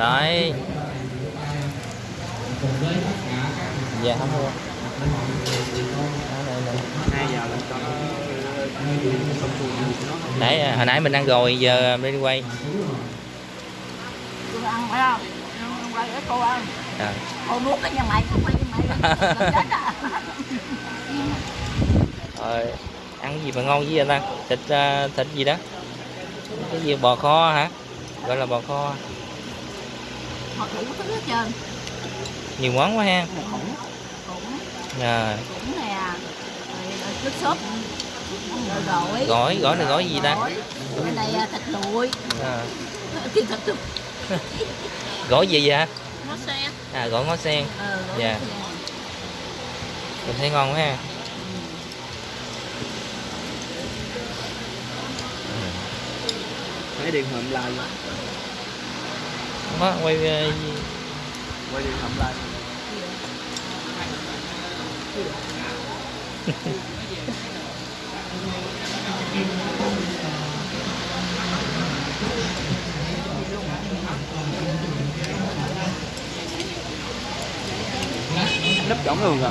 rồi dạ không mua nãy à, hồi nãy mình ăn rồi giờ đi quay. À. Rồi ăn gì mà ngon với vậy ta? Thịt à, thịt gì đó? Cái gì bò kho hả? Gọi là bò kho Họ đủ thứ hết trơn. nhiều món quá ha Cũng, cũng, à, cũng nè. Rồi nước súp. Rồi gỏi. gỏi gỏi là gỏi gì ta. Cái này à, thịt lụi. à, thịt lụi. gỏi gì vậy Nó xe. à gỏi ngó sen Ờ, gỏi Dạ. mình thấy ngon quá ha mấy điện hộm lại Đó, quay ờ, quay điện hộm lại. Nấp chỏng thường à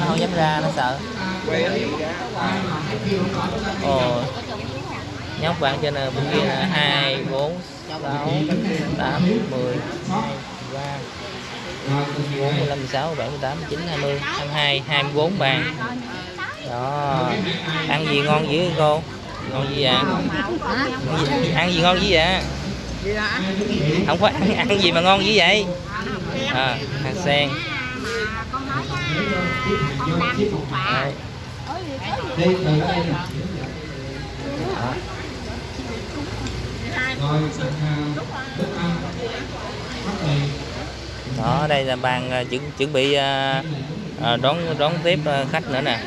nó không dám ra nó sợ. Ồ. Nhóc bạn trên này bên kia là hai bốn sáu tám mười hai ba. Bốn mươi lăm sáu bảy mươi tám chín hai mươi hai mươi hai hai mươi bốn bàn. Đó. Ăn gì ngon dữ cô? Ngon gì vậy ăn gì, ngon dữ vậy không có ăn, ăn gì mà ngon dữ vậy? À hạt sen. Đây. Ôi, đó đây là bàn à, chuẩn chuẩn bị à, à, đón đón tiếp à, khách nữa nè